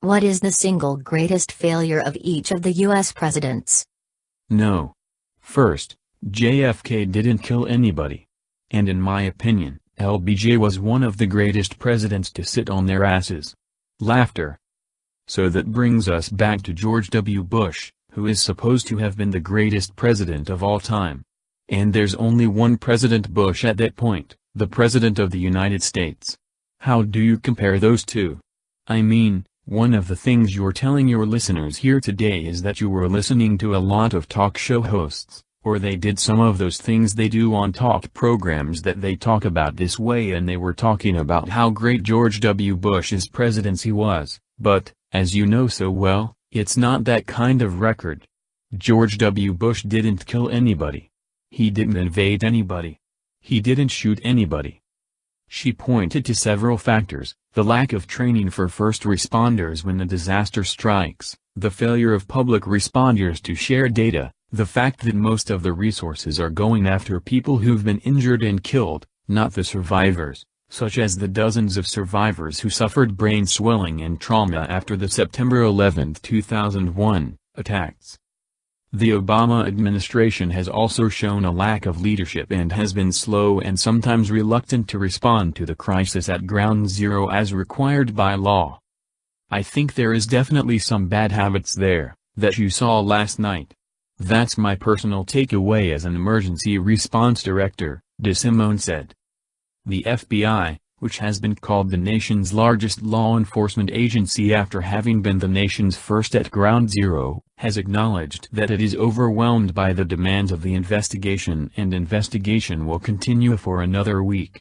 What is the single greatest failure of each of the U.S. presidents? No. First, JFK didn't kill anybody. And in my opinion, LBJ was one of the greatest presidents to sit on their asses. Laughter. So that brings us back to George W. Bush, who is supposed to have been the greatest president of all time. And there's only one President Bush at that point, the President of the United States. How do you compare those two? I mean, one of the things you're telling your listeners here today is that you were listening to a lot of talk show hosts, or they did some of those things they do on talk programs that they talk about this way and they were talking about how great George W. Bush's presidency was, but, as you know so well, it's not that kind of record. George W. Bush didn't kill anybody. He didn't invade anybody. He didn't shoot anybody. She pointed to several factors, the lack of training for first responders when a disaster strikes, the failure of public responders to share data, the fact that most of the resources are going after people who've been injured and killed, not the survivors, such as the dozens of survivors who suffered brain swelling and trauma after the September 11, 2001, attacks. The Obama administration has also shown a lack of leadership and has been slow and sometimes reluctant to respond to the crisis at ground zero as required by law. I think there is definitely some bad habits there, that you saw last night. That's my personal takeaway as an emergency response director, DeSimone said. The FBI, which has been called the nation's largest law enforcement agency after having been the nation's first at Ground Zero, has acknowledged that it is overwhelmed by the demands of the investigation and investigation will continue for another week.